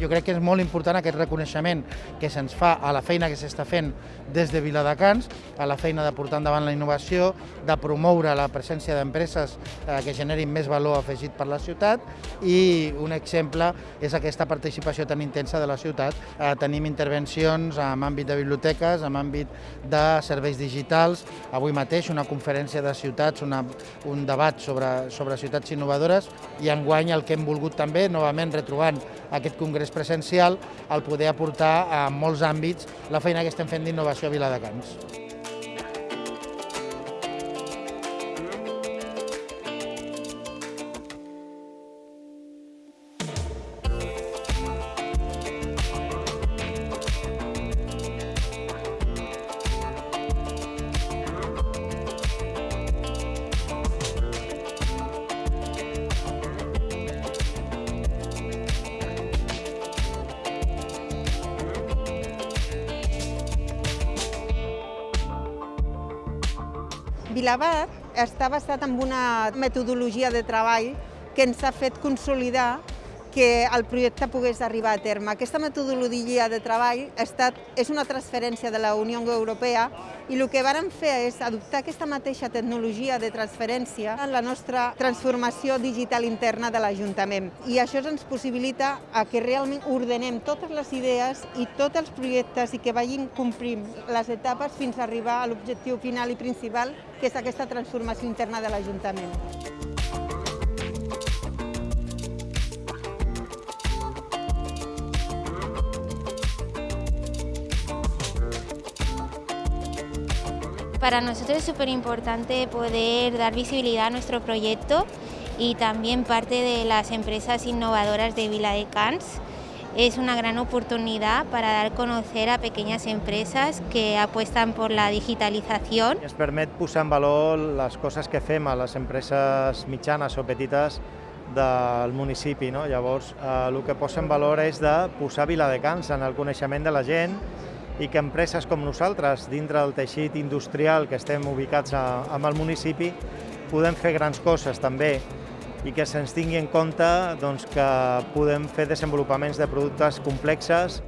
Jo crec que és molt important aquest reconeixement que se'ns fa a la feina que s'està fent des de Viladecans, a la feina de portar endavant la innovació, de promoure la presència d'empreses eh, que generin més valor afegit per la ciutat i un exemple és aquesta participació tan intensa de la ciutat. Eh, tenim intervencions en àmbit de biblioteques, en àmbit de serveis digitals, avui mateix una conferència de ciutats, una, un debat sobre, sobre ciutats innovadores i enguany el que hem volgut també, novament retrobant aquest congrés presencial, el poder aportar a molts àmbits la feina que estem fent d'innovació a Viladecans. Vilabat està basat en una metodologia de treball que ens ha fet consolidar que el projecte pogués arribar a terme. Aquesta metodologia de treball ha estat, és una transferència de la Unió Europea i el que vàrem fer és adoptar aquesta mateixa tecnologia de transferència en la nostra transformació digital interna de l'Ajuntament. I això ens possibilita a que realment ordenem totes les idees i tots els projectes i que vagin complint les etapes fins a arribar a l'objectiu final i principal, que és aquesta transformació interna de l'Ajuntament. Para nosotros es súper importante poder dar visibilidad a nuestro proyecto y también parte de las empresas innovadoras de Vila de Cans. Es una gran oportunidad para dar conocer a pequeñas empresas que apuestan por la digitalització. Ens permet posar en valor les coses que fem a les empreses mitjanes o petites del municipi. No? Llavors, eh, el que posa en valor és de posar Viladecans en el coneixement de la gent i que empreses com nosaltres, dintre del teixit industrial que estem ubicats amb el municipi, podem fer grans coses també i que se'ns tingui en compte doncs, que podem fer desenvolupaments de productes complexes